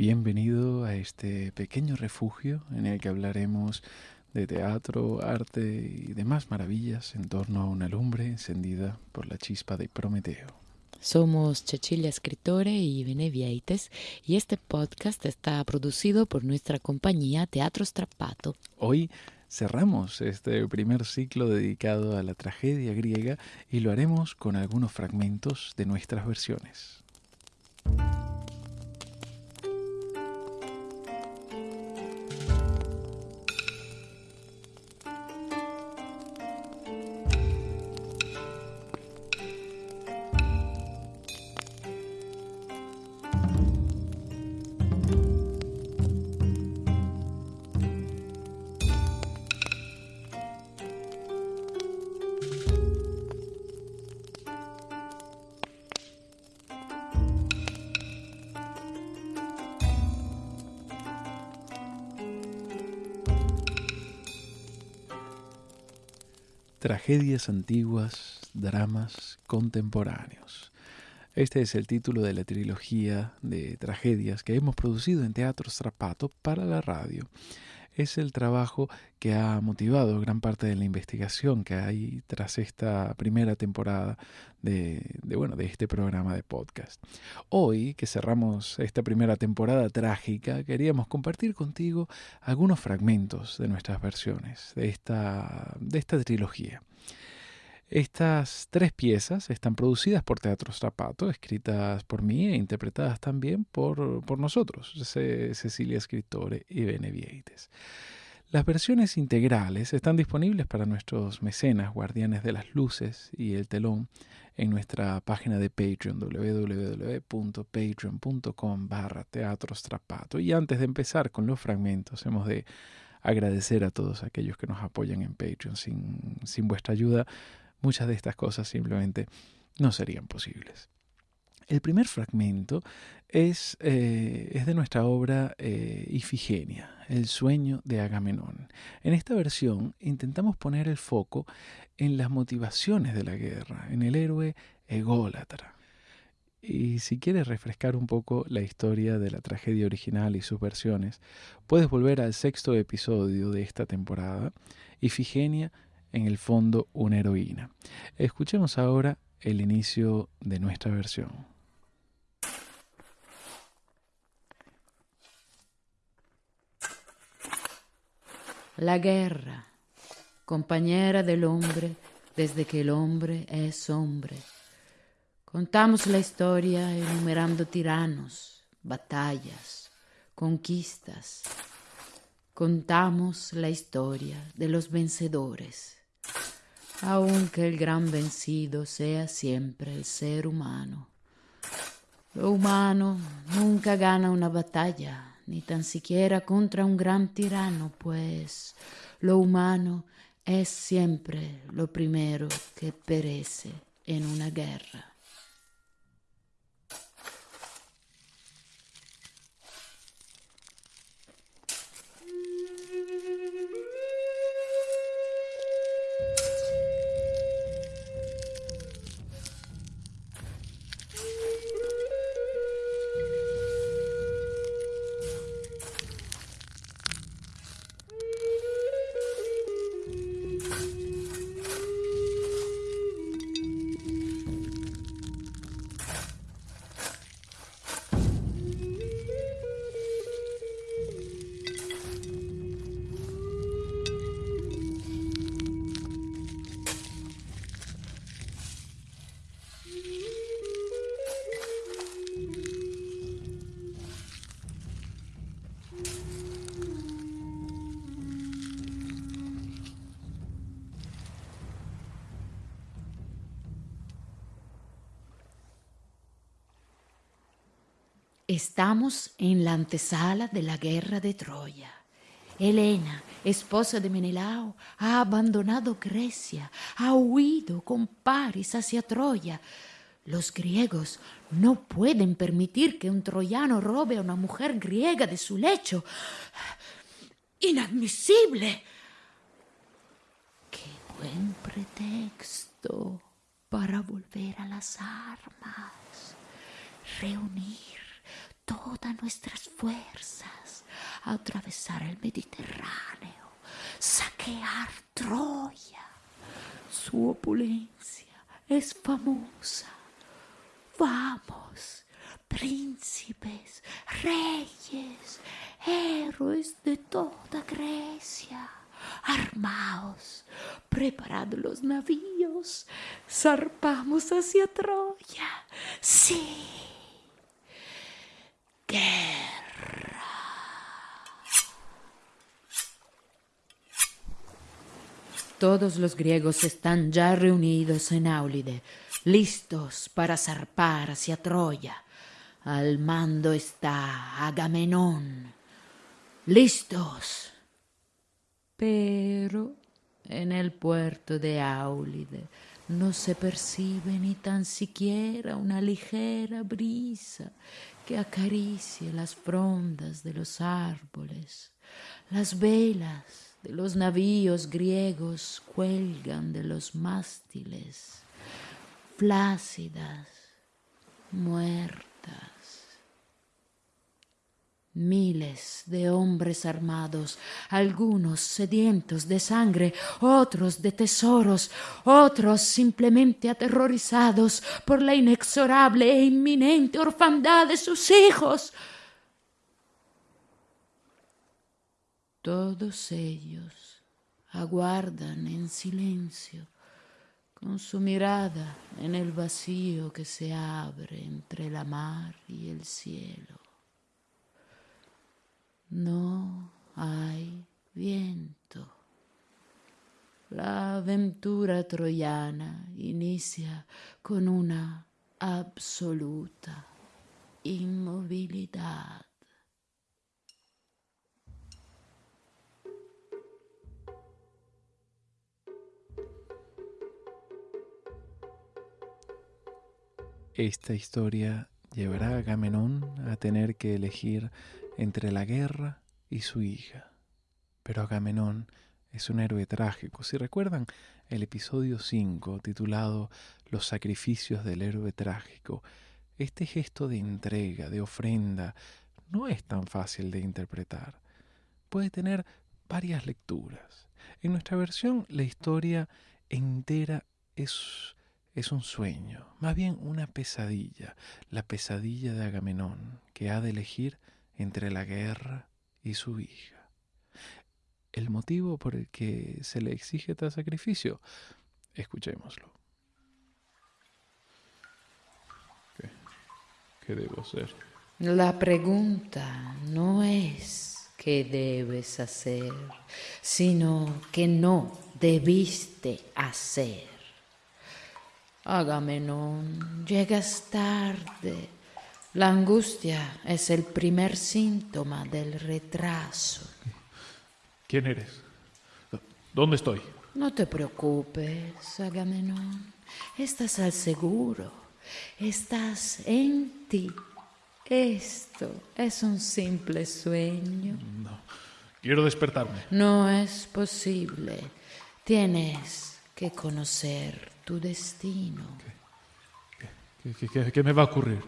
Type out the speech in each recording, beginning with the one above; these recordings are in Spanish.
Bienvenido a este pequeño refugio en el que hablaremos de teatro, arte y demás maravillas en torno a una lumbre encendida por la chispa de Prometeo. Somos Cecilia Escritore y Benevieites y este podcast está producido por nuestra compañía Teatro Strappato. Hoy cerramos este primer ciclo dedicado a la tragedia griega y lo haremos con algunos fragmentos de nuestras versiones. Tragedias antiguas, dramas contemporáneos. Este es el título de la trilogía de tragedias que hemos producido en Teatro Strapato para la radio es el trabajo que ha motivado gran parte de la investigación que hay tras esta primera temporada de, bueno, de este programa de podcast. Hoy, que cerramos esta primera temporada trágica, queríamos compartir contigo algunos fragmentos de nuestras versiones de esta, de esta trilogía. Estas tres piezas están producidas por Teatro Strapato, escritas por mí e interpretadas también por, por nosotros, Cecilia Escritore y Benevieites. Las versiones integrales están disponibles para nuestros mecenas, guardianes de las luces y el telón, en nuestra página de Patreon, www.patreon.com barra Teatro Strapato. Y antes de empezar con los fragmentos, hemos de agradecer a todos aquellos que nos apoyan en Patreon. Sin, sin vuestra ayuda muchas de estas cosas simplemente no serían posibles. El primer fragmento es, eh, es de nuestra obra eh, Ifigenia, el sueño de Agamenón. En esta versión intentamos poner el foco en las motivaciones de la guerra, en el héroe ególatra. Y si quieres refrescar un poco la historia de la tragedia original y sus versiones, puedes volver al sexto episodio de esta temporada, Ifigenia en el fondo una heroína. Escuchemos ahora el inicio de nuestra versión. La guerra, compañera del hombre desde que el hombre es hombre. Contamos la historia enumerando tiranos, batallas, conquistas. Contamos la historia de los vencedores aunque el gran vencido sea siempre el ser humano. Lo humano nunca gana una batalla, ni tan siquiera contra un gran tirano, pues lo humano es siempre lo primero que perece en una guerra. Estamos en la antesala de la guerra de Troya. Helena, esposa de Menelao, ha abandonado Grecia, ha huido con Paris hacia Troya. Los griegos no pueden permitir que un troyano robe a una mujer griega de su lecho. Inadmisible. Qué buen pretexto para volver a las armas. Reunir toda nuestras fuerzas a atravesar el Mediterráneo, saquear Troya. Su opulencia es famosa. Vamos, príncipes, reyes, héroes de toda Grecia. Armaos, preparad los navíos, zarpamos hacia Troya. Sí. Todos los griegos están ya reunidos en Áulide, listos para zarpar hacia Troya. Al mando está Agamenón. Listos. Pero en el puerto de Áulide no se percibe ni tan siquiera una ligera brisa que acaricie las frondas de los árboles. Las velas de los navíos griegos cuelgan de los mástiles, flácidas, muertas. Miles de hombres armados, algunos sedientos de sangre, otros de tesoros, otros simplemente aterrorizados por la inexorable e inminente orfandad de sus hijos. Todos ellos aguardan en silencio, con su mirada en el vacío que se abre entre la mar y el cielo. No hay viento. La aventura troyana inicia con una absoluta inmovilidad. Esta historia llevará a Agamenón a tener que elegir entre la guerra y su hija. Pero Agamenón es un héroe trágico. Si recuerdan el episodio 5 titulado Los sacrificios del héroe trágico, este gesto de entrega, de ofrenda, no es tan fácil de interpretar. Puede tener varias lecturas. En nuestra versión, la historia entera es, es un sueño, más bien una pesadilla, la pesadilla de Agamenón, que ha de elegir entre la guerra y su hija. El motivo por el que se le exige tal sacrificio, escuchémoslo. ¿Qué, ¿Qué debo hacer? La pregunta no es qué debes hacer, sino que no debiste hacer. Agamenón, llegas tarde la angustia es el primer síntoma del retraso. ¿Quién eres? ¿Dónde estoy? No te preocupes, Agamenón. Estás al seguro. Estás en ti. Esto es un simple sueño. No. Quiero despertarme. No es posible. Tienes que conocer tu destino. ¿Qué, qué, qué me va a ocurrir?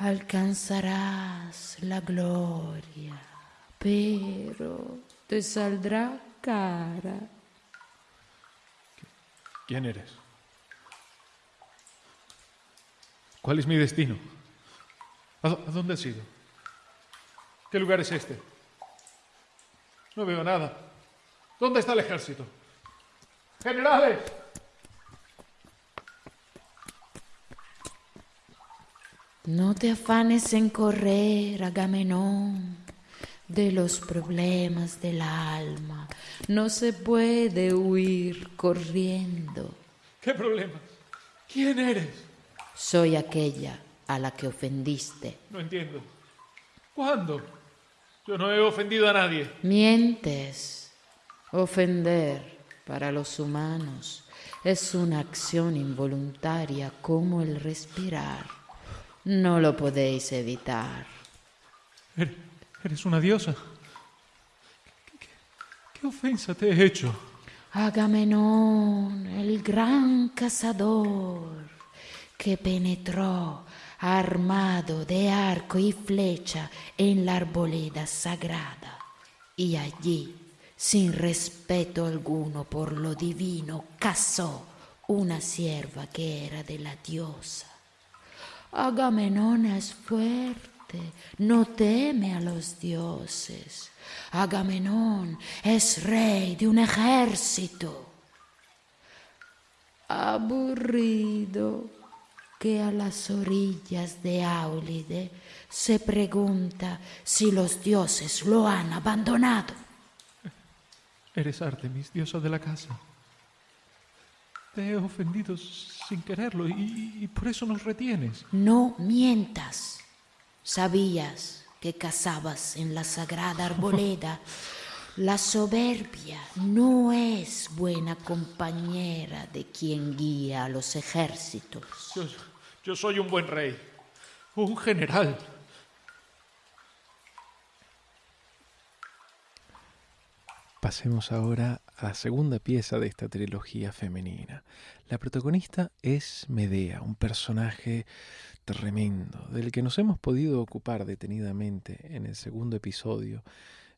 Alcanzarás la gloria, pero te saldrá cara. ¿Quién eres? ¿Cuál es mi destino? ¿A dónde has ido? ¿Qué lugar es este? No veo nada. ¿Dónde está el ejército? Generales. No te afanes en correr, Agamenón, de los problemas del alma. No se puede huir corriendo. ¿Qué problemas? ¿Quién eres? Soy aquella a la que ofendiste. No entiendo. ¿Cuándo? Yo no he ofendido a nadie. Mientes. Ofender para los humanos es una acción involuntaria como el respirar. No lo podéis evitar. Eres una diosa. ¿Qué, ofensa te he hecho? Agamenón, el gran cazador, que penetró armado de arco y flecha en la arboleda sagrada. Y allí, sin respeto alguno por lo divino, casó una sierva que era de la diosa. Agamenón es fuerte, no teme a los dioses. Agamenón es rey de un ejército. Aburrido que a las orillas de Áulide se pregunta si los dioses lo han abandonado. Eres Artemis, diosa de la casa. Te he ofendido sin quererlo y, por eso nos retienes. No mientas. Sabías que cazabas en la sagrada arboleda. La soberbia no es buena compañera de quien guía a los ejércitos. Yo, yo soy un buen rey, un general. Pasemos ahora a la segunda pieza de esta trilogía femenina. La protagonista es Medea, un personaje tremendo, del que nos hemos podido ocupar detenidamente en el segundo episodio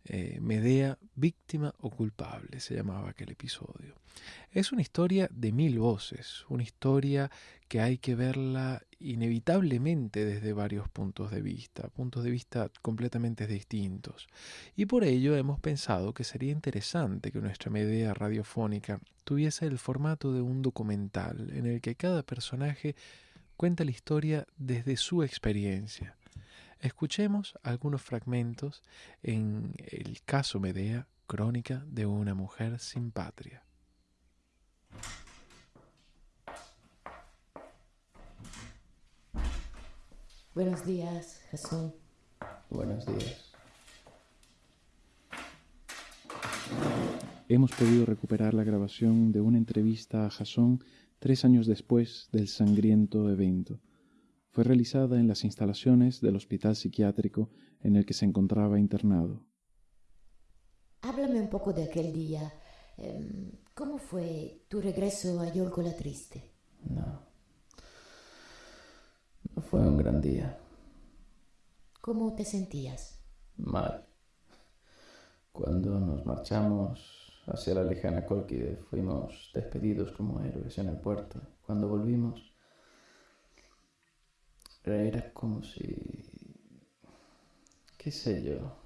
eh, Medea, víctima o culpable, se llamaba aquel episodio. Es una historia de mil voces, una historia que hay que verla inevitablemente desde varios puntos de vista, puntos de vista completamente distintos. Y por ello hemos pensado que sería interesante que nuestra Medea radiofónica tuviese el formato de un documental en el que cada personaje cuenta la historia desde su experiencia Escuchemos algunos fragmentos en el caso Medea, crónica de una mujer sin patria. Buenos días, Jesús. Buenos días. Hemos podido recuperar la grabación de una entrevista a Jasón tres años después del sangriento evento fue realizada en las instalaciones del hospital psiquiátrico en el que se encontraba internado. Háblame un poco de aquel día. Em, ¿Cómo fue tu regreso a Yolco la Triste? No. No fue un gran día. ¿Cómo te sentías? Mal. Cuando nos marchamos hacia la lejana Colquide fuimos despedidos como héroes en el puerto. Cuando volvimos era como si... qué sé yo.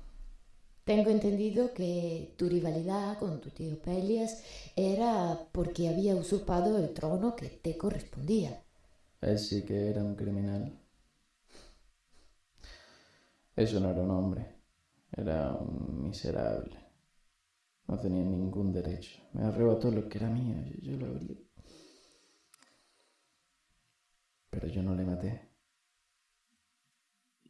Tengo entendido que tu rivalidad con tu tío Pelias era porque había usurpado el trono que te correspondía. Él sí que era un criminal. Eso no era un hombre, era un miserable. No tenía ningún derecho. Me arrebató lo que era mío, yo, yo lo habría. Pero yo no le maté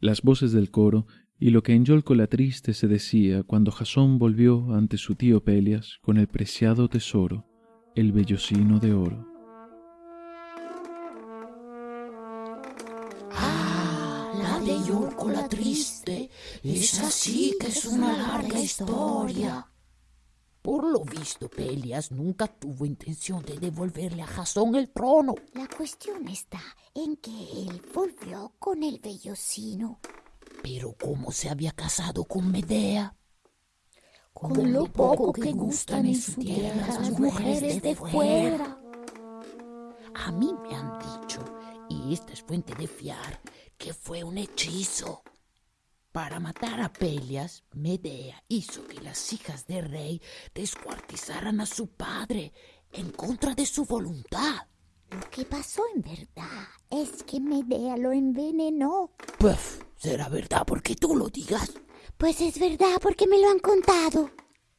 las voces del coro y lo que en Yolco la triste se decía cuando Jasón volvió ante su tío Pelias con el preciado tesoro, el vellocino de oro. Triste, es así que es una larga historia. Por lo visto, Pelias nunca tuvo intención de devolverle a Jasón el trono. La cuestión está en que él volvió con el vellocino. Pero ¿cómo se había casado con Medea? Con, lo poco que gustan en su tierra las mujeres de fuera. A mí me han dicho, y esta es fuente de fiar, que fue un hechizo. Para matar a Pelias, Medea hizo que las hijas del rey descuartizaran a su padre en contra de su voluntad. Lo que pasó en verdad es que Medea lo envenenó. Pues será verdad porque tú lo digas. Pues es verdad porque me lo han contado.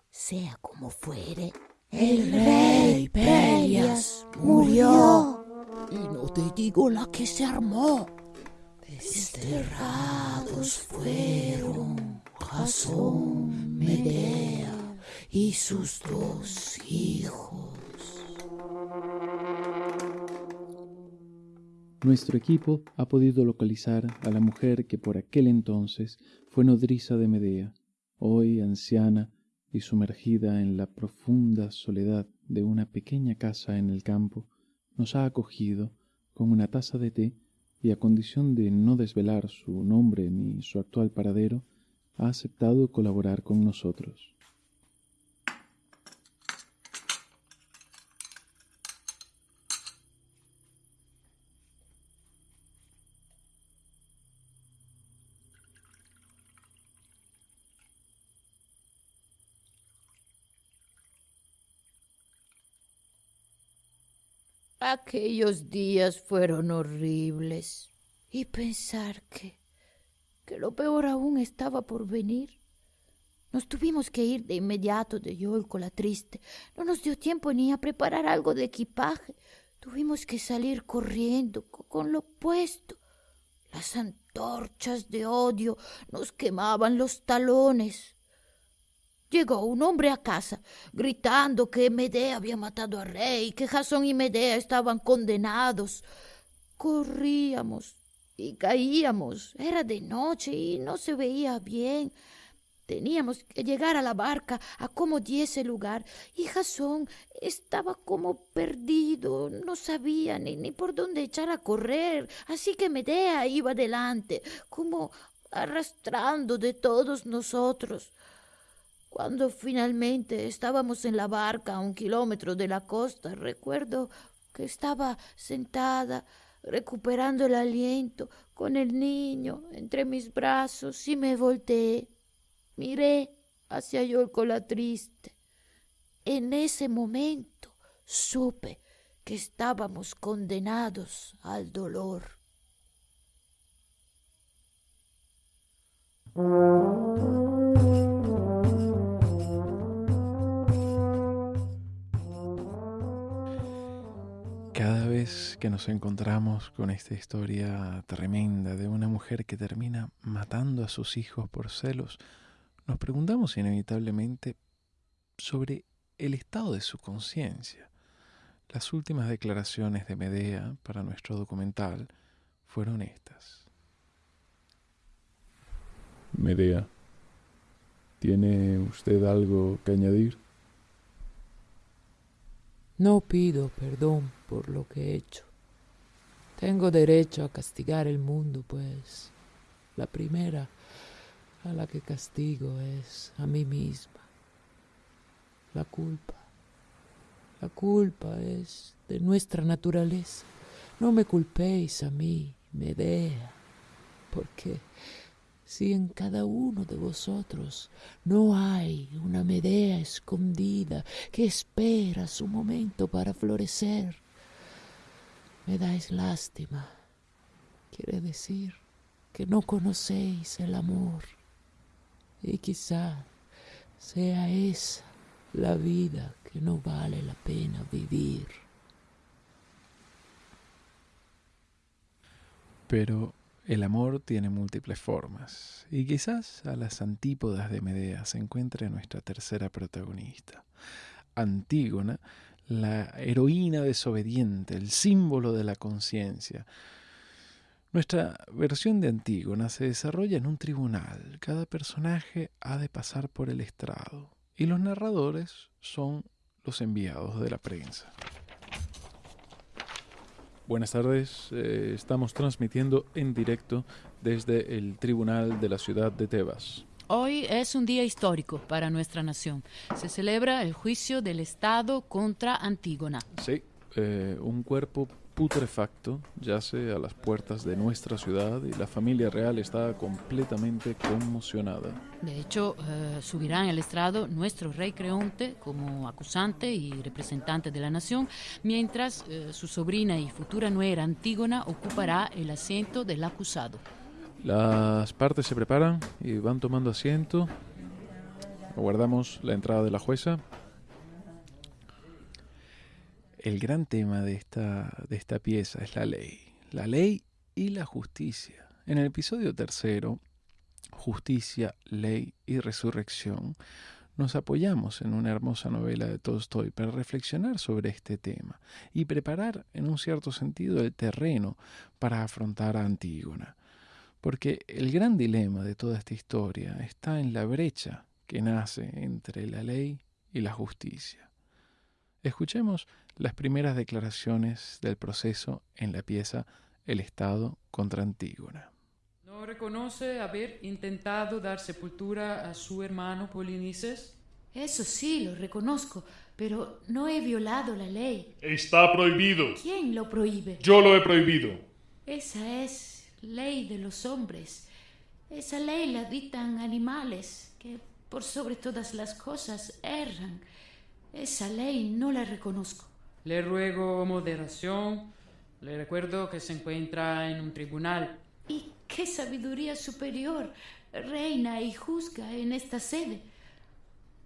Sea como fuere, el rey Pelias murió. Y no te digo la que se armó. Desterrados fueron Jasón, Medea y sus dos hijos. Nuestro equipo ha podido localizar a la mujer que por aquel entonces fue nodriza de Medea, hoy anciana y sumergida en la profunda soledad de una pequeña casa en el campo, nos ha acogido con una taza de té y a condición de no desvelar su nombre ni su actual paradero, ha aceptado colaborar con nosotros. Aquellos días fueron horribles. Y pensar que, que lo peor aún estaba por venir. Nos tuvimos que ir de inmediato de Yolco la triste. No nos dio tiempo ni a preparar algo de equipaje. Tuvimos que salir corriendo con lo puesto. Las antorchas de odio nos quemaban los talones. Llegó un hombre a casa gritando que Medea había matado a rey, que Jasón y Medea estaban condenados. Corríamos y caíamos. Era de noche y no se veía bien. Teníamos que llegar a la barca a como diese lugar, y Jasón estaba como perdido, no sabía ni, ni por dónde echar a correr, así que Medea iba delante, como arrastrando de todos nosotros. Cuando finalmente estábamos en la barca a un kilómetro de la costa, recuerdo que estaba sentada, recuperando el aliento, con el niño entre mis brazos y me volteé. Miré hacia Yolco la triste. En ese momento supe que estábamos condenados al dolor. vez que nos encontramos con esta historia tremenda de una mujer que termina matando a sus hijos por celos, nos preguntamos inevitablemente sobre el estado de su conciencia. Las últimas declaraciones de Medea para nuestro documental fueron estas. Medea, ¿tiene usted algo que añadir? No pido perdón por lo que he hecho. Tengo derecho a castigar el mundo, pues la primera a la que castigo es a mí misma. La culpa. La culpa es de nuestra naturaleza. No me culpéis a mí, Medea, porque si en cada uno de vosotros no hay una Medea escondida que espera su momento para florecer, me dais lástima. Quiere decir que no conocéis el amor y quizá sea esa la vida que no vale la pena vivir. Pero el amor tiene múltiples formas, y quizás a las antípodas de Medea se encuentre nuestra tercera protagonista, Antígona, la heroína desobediente, el símbolo de la conciencia. Nuestra versión de Antígona se desarrolla en un tribunal. Cada personaje ha de pasar por el estrado, y los narradores son los enviados de la prensa. Buenas tardes, eh, estamos transmitiendo en directo desde el Tribunal de la Ciudad de Tebas. Hoy es un día histórico para nuestra nación. Se celebra el juicio del Estado contra Antígona. Sí, eh, un cuerpo putrefacto yace a las puertas de nuestra ciudad y la familia real está completamente conmocionada. De hecho, eh, subirá en el estrado nuestro rey Creonte como acusante y representante de la nación, mientras eh, su sobrina y futura nuera Antígona ocupará el asiento del acusado. Las partes se preparan y van tomando asiento. Aguardamos la entrada de la jueza. El gran tema de esta, de esta pieza es la ley. La ley y la justicia. En el episodio tercero, Justicia, Ley y Resurrección, nos apoyamos en una hermosa novela de Tolstoy para reflexionar sobre este tema y preparar, en un cierto sentido, el terreno para afrontar a Antígona. Porque el gran dilema de toda esta historia está en la brecha que nace entre la ley y la justicia. Escuchemos las primeras declaraciones del proceso en la pieza el Estado contra Antígona. ¿No reconoce haber intentado dar sepultura a su hermano Polinices? Eso sí, lo reconozco, pero no he violado la ley. Está prohibido. ¿Quién lo prohíbe? Yo lo he prohibido. Esa es ley de los hombres. Esa ley la dictan animales que por sobre todas las cosas erran. Esa ley no la reconozco. Le ruego moderación. Le recuerdo que se encuentra en un tribunal. ¿Y qué sabiduría superior reina y juzga en esta sede?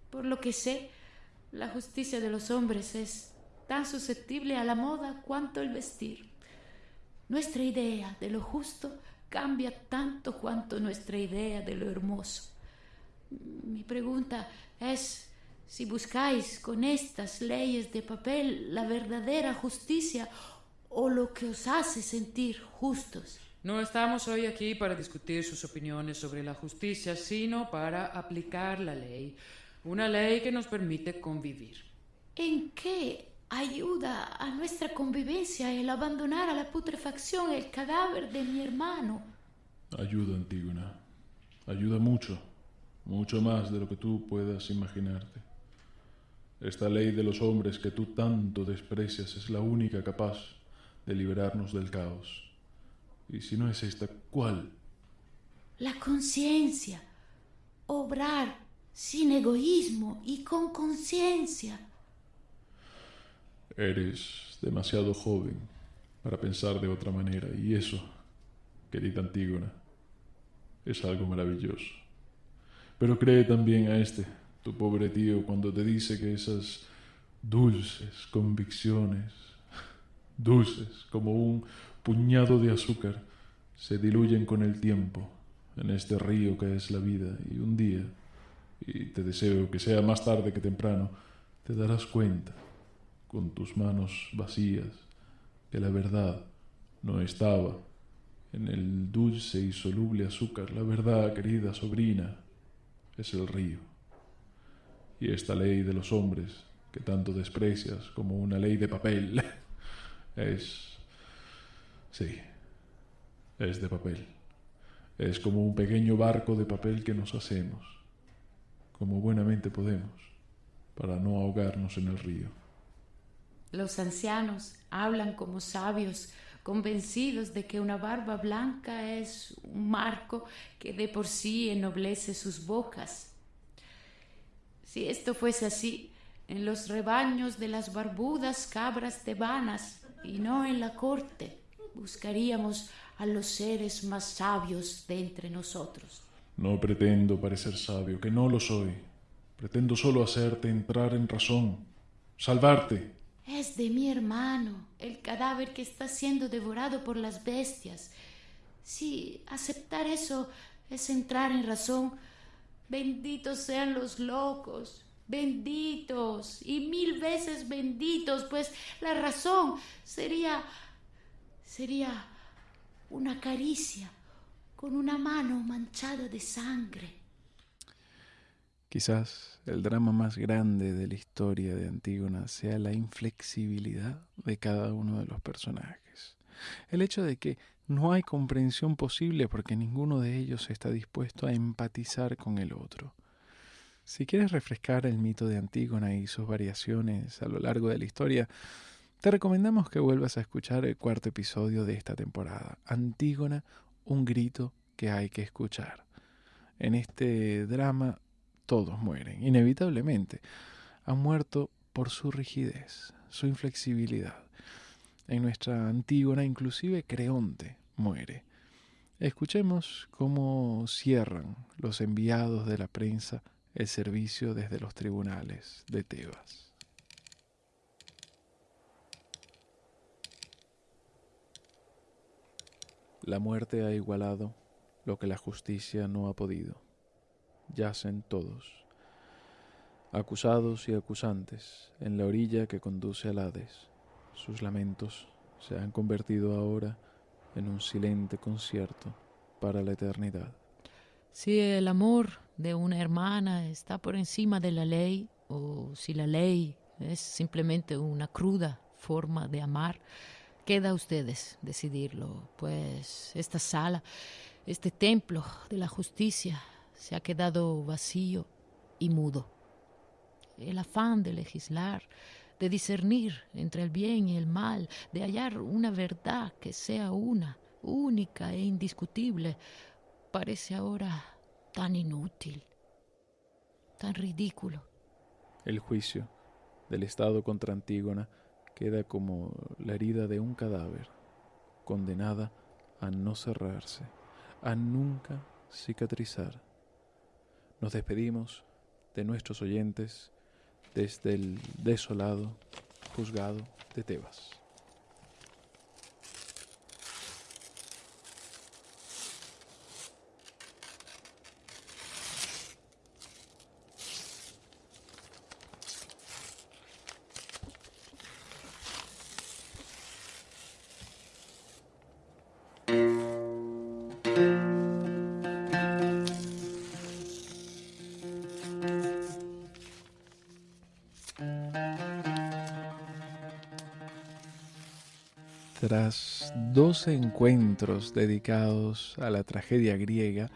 Por lo que sé, la justicia de los hombres es tan susceptible a la moda cuanto el vestir. Nuestra idea de lo justo cambia tanto cuanto nuestra idea de lo hermoso. Mi pregunta es si buscáis con estas leyes de papel la verdadera justicia o lo que os hace sentir justos. No estamos hoy aquí para discutir sus opiniones sobre la justicia, sino para aplicar la ley, una ley que nos permite convivir. ¿En qué ayuda a nuestra convivencia el abandonar a la putrefacción el cadáver de mi hermano? Ayuda, Antígona. Ayuda mucho, mucho más de lo que tú puedas imaginarte. Esta ley de los hombres que tú tanto desprecias es la única capaz de liberarnos del caos. Y si no es esta, ¿cuál? La conciencia. Obrar sin egoísmo y con conciencia. Eres demasiado joven para pensar de otra manera y eso, querida Antígona, es algo maravilloso. Pero cree también a este, tu pobre tío, cuando te dice que esas dulces convicciones, dulces como un puñado de azúcar, se diluyen con el tiempo en este río que es la vida y un día, y te deseo que sea más tarde que temprano, te darás cuenta con tus manos vacías que la verdad no estaba en el dulce y soluble azúcar. La verdad, querida sobrina, es el río. Y esta ley de los hombres que tanto desprecias como una ley de papel es... sí, es de papel. Es como un pequeño barco de papel que nos hacemos, como buenamente podemos, para no ahogarnos en el río. Los ancianos hablan como sabios, convencidos de que una barba blanca es un marco que de por sí ennoblece sus bocas. Si esto fuese así, en los rebaños de las barbudas cabras tebanas y no en la corte, buscaríamos a los seres más sabios de entre nosotros. No pretendo parecer sabio, que no lo soy. Pretendo solo hacerte entrar en razón, salvarte. Es de mi hermano, el cadáver que está siendo devorado por las bestias. Si aceptar eso es entrar en razón, benditos sean los locos, benditos y mil veces benditos, pues la razón sería sería una caricia con una mano manchada de sangre. Quizás el drama más grande de la historia de Antígona sea la inflexibilidad de cada uno de los personajes. El hecho de que no hay comprensión posible porque ninguno de ellos está dispuesto a empatizar con el otro. Si quieres refrescar el mito de Antígona y sus variaciones a lo largo de la historia, te recomendamos que vuelvas a escuchar el cuarto episodio de esta temporada, Antígona, un grito que hay que escuchar. En este drama todos mueren, inevitablemente. Han muerto por su rigidez, su inflexibilidad. En nuestra Antígona inclusive Creonte muere. Escuchemos cómo cierran los enviados de la prensa el servicio desde los tribunales de Tebas. La muerte ha igualado lo que la justicia no ha podido yacen todos, acusados y acusantes, en la orilla que conduce al Hades. Sus lamentos se han convertido ahora en un silente concierto para la eternidad. Si el amor de una hermana está por encima de la ley, o si la ley es simplemente una cruda forma de amar, queda a ustedes decidirlo, pues esta sala, este templo de la justicia se ha quedado vacío y mudo. El afán de legislar, de discernir entre el bien y el mal, de hallar una verdad que sea una, única e indiscutible, parece ahora tan inútil, tan ridículo. El juicio del Estado contra Antígona queda como la herida de un cadáver, condenada a no cerrarse, a nunca cicatrizar. Nos despedimos de nuestros oyentes desde el desolado juzgado de Tebas. Tras dos encuentros dedicados a la tragedia griega,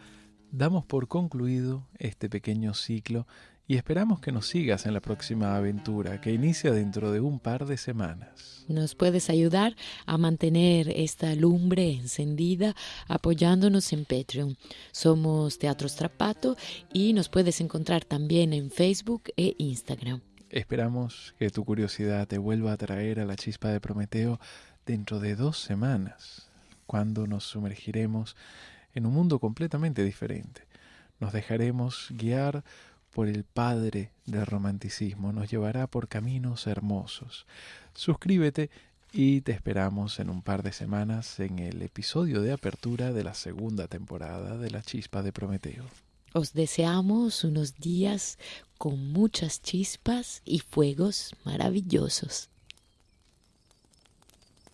damos por concluido este pequeño ciclo y esperamos que nos sigas en la próxima aventura que inicia dentro de un par de semanas. Nos puedes ayudar a mantener esta lumbre encendida apoyándonos en Patreon. Somos Teatro Strapato y nos puedes encontrar también en Facebook e Instagram. Esperamos que tu curiosidad te vuelva a traer a la chispa de Prometeo dentro de dos semanas, cuando nos sumergiremos en un mundo completamente diferente. Nos dejaremos guiar por el Padre del romanticismo, nos llevará por caminos hermosos. Suscríbete y te esperamos en un par de semanas en el episodio de apertura de la segunda temporada de La Chispa de Prometeo. Os deseamos unos días con muchas chispas y fuegos maravillosos.